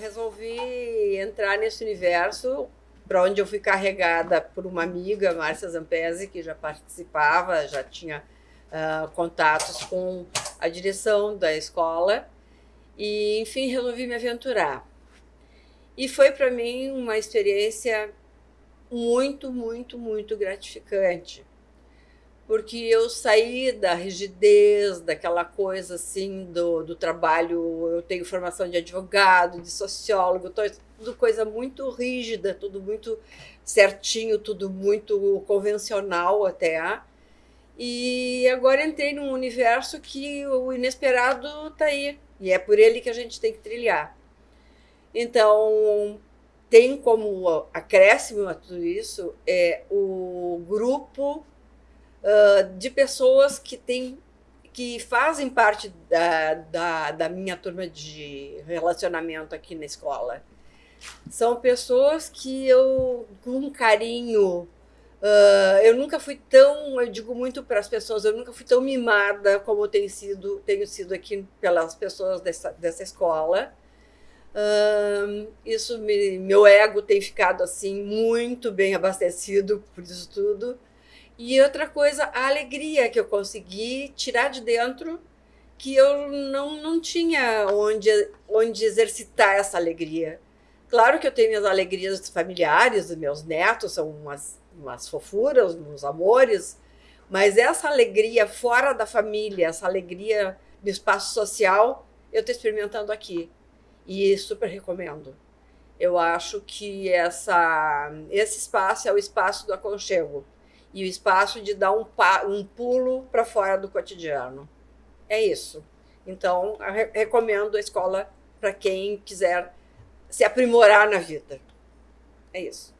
Resolvi entrar nesse universo para onde eu fui carregada por uma amiga, Márcia Zampesi, que já participava, já tinha uh, contatos com a direção da escola. E, enfim, resolvi me aventurar. E foi para mim uma experiência muito, muito, muito gratificante porque eu saí da rigidez, daquela coisa assim do, do trabalho. Eu tenho formação de advogado, de sociólogo, tudo coisa muito rígida, tudo muito certinho, tudo muito convencional até. E agora entrei num universo que o inesperado está aí, e é por ele que a gente tem que trilhar. Então, tem como acréscimo a tudo isso é o grupo uh, de pessoas que têm que fazem parte da, da, da, minha turma de relacionamento aqui na escola. São pessoas que eu, com carinho, uh, eu nunca fui tão, eu digo muito para as pessoas, eu nunca fui tão mimada como tenho sido, tenho sido aqui pelas pessoas dessa, dessa escola. Uh, isso me, meu ego tem ficado assim muito bem abastecido por isso tudo. E outra coisa, a alegria que eu consegui tirar de dentro, que eu não, não tinha onde, onde exercitar essa alegria. Claro que eu tenho minhas alegrias familiares, os meus netos são umas, umas fofuras, uns amores, mas essa alegria fora da família, essa alegria no espaço social, eu estou experimentando aqui. E super recomendo. Eu acho que essa, esse espaço é o espaço do aconchego e o espaço de dar um, um pulo para fora do cotidiano. É isso. Então, re recomendo a escola para quem quiser se aprimorar na vida. É isso.